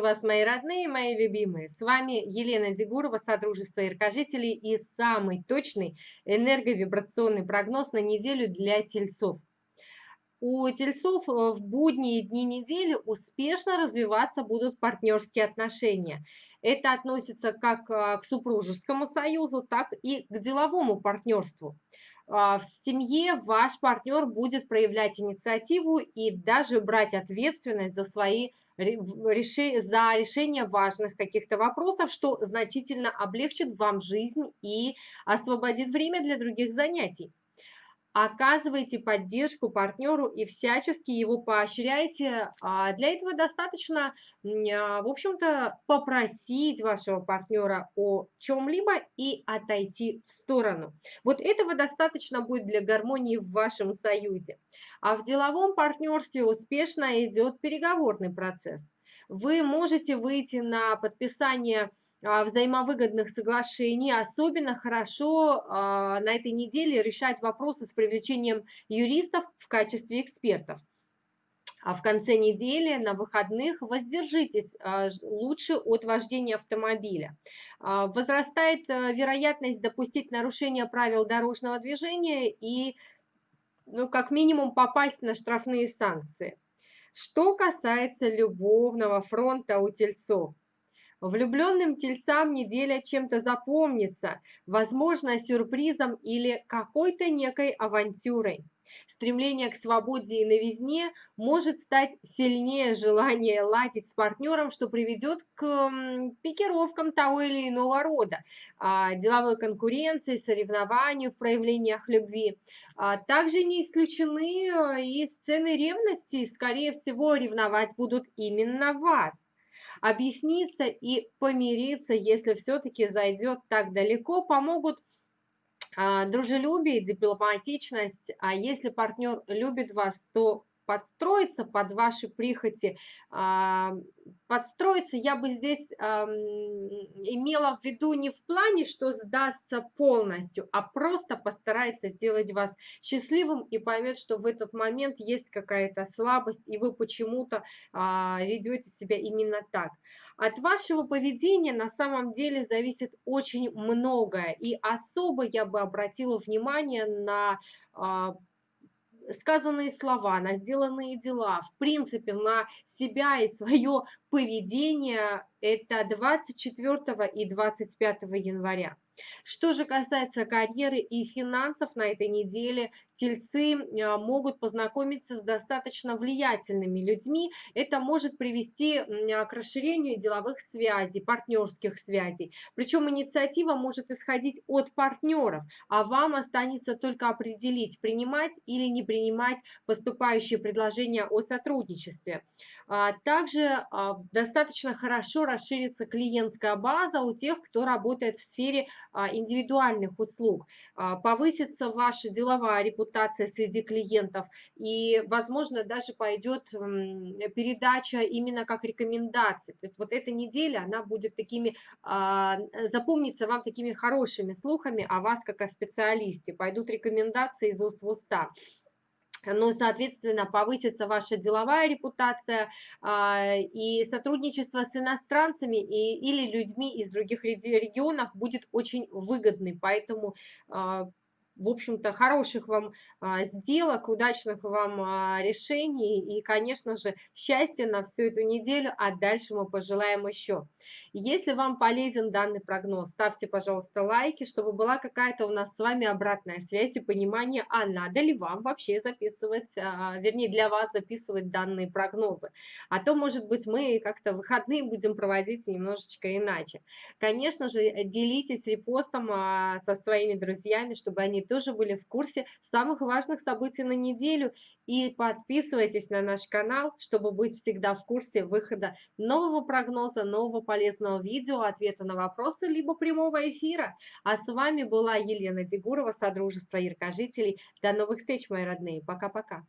вас, мои родные, мои любимые! С вами Елена Дегурова, Содружество Иркожителей и самый точный энерговибрационный прогноз на неделю для тельцов. У тельцов э, в будние дни недели успешно развиваться будут партнерские отношения. Это относится как а, к супружескому союзу, так и к деловому партнерству. А, в семье ваш партнер будет проявлять инициативу и даже брать ответственность за свои за решение важных каких-то вопросов, что значительно облегчит вам жизнь и освободит время для других занятий. Оказывайте поддержку партнеру и всячески его поощряйте. А для этого достаточно, а, в общем-то, попросить вашего партнера о чем-либо и отойти в сторону. Вот этого достаточно будет для гармонии в вашем союзе. А в деловом партнерстве успешно идет переговорный процесс. Вы можете выйти на подписание взаимовыгодных соглашений. Особенно хорошо а, на этой неделе решать вопросы с привлечением юристов в качестве экспертов. А в конце недели на выходных воздержитесь а, лучше от вождения автомобиля. Возрастает вероятность допустить нарушение правил дорожного движения и ну, как минимум попасть на штрафные санкции. Что касается любовного фронта у тельцов, Влюбленным тельцам неделя чем-то запомнится, возможно, сюрпризом или какой-то некой авантюрой. Стремление к свободе и новизне может стать сильнее желания ладить с партнером, что приведет к пикировкам того или иного рода, а, деловой конкуренции, соревнованию в проявлениях любви. А, также не исключены э, и сцены ревности, скорее всего, ревновать будут именно вас объясниться и помириться, если все-таки зайдет так далеко, помогут а, дружелюбие, дипломатичность, а если партнер любит вас, то подстроиться под ваши прихоти, а, подстроиться я бы здесь имела в виду не в плане, что сдастся полностью, а просто постарается сделать вас счастливым и поймет, что в этот момент есть какая-то слабость, и вы почему-то а, ведете себя именно так. От вашего поведения на самом деле зависит очень многое, и особо я бы обратила внимание на а, сказанные слова, на сделанные дела, в принципе, на себя и свое поведение, это 24 и 25 января. Что же касается карьеры и финансов на этой неделе, тельцы а, могут познакомиться с достаточно влиятельными людьми. Это может привести а, к расширению деловых связей, партнерских связей. Причем инициатива может исходить от партнеров, а вам останется только определить, принимать или не принимать поступающие предложения о сотрудничестве. А, также достаточно хорошо расширится клиентская база у тех, кто работает в сфере индивидуальных услуг. Повысится ваша деловая репутация, репутация среди клиентов, и, возможно, даже пойдет передача именно как рекомендации. То есть вот эта неделя, она будет такими, а, запомнится вам такими хорошими слухами о вас как о специалисте. Пойдут рекомендации из уст в уста ну, соответственно, повысится ваша деловая репутация а, и сотрудничество с иностранцами и, или людьми из других регионов будет очень выгодным. Поэтому а, в общем-то, хороших вам а, сделок, удачных вам а, решений и, конечно же, счастья на всю эту неделю, а дальше мы пожелаем еще. Если вам полезен данный прогноз, ставьте, пожалуйста, лайки, чтобы была какая-то у нас с вами обратная связь и понимание, а надо ли вам вообще записывать, а, вернее, для вас записывать данные прогнозы. А то, может быть, мы как-то выходные будем проводить немножечко иначе. Конечно же, делитесь репостом со своими друзьями, чтобы они тоже были в курсе самых важных событий на неделю. И подписывайтесь на наш канал, чтобы быть всегда в курсе выхода нового прогноза, нового полезного видео, ответа на вопросы, либо прямого эфира. А с вами была Елена Дегурова, Содружество Яркожителей. До новых встреч, мои родные. Пока-пока.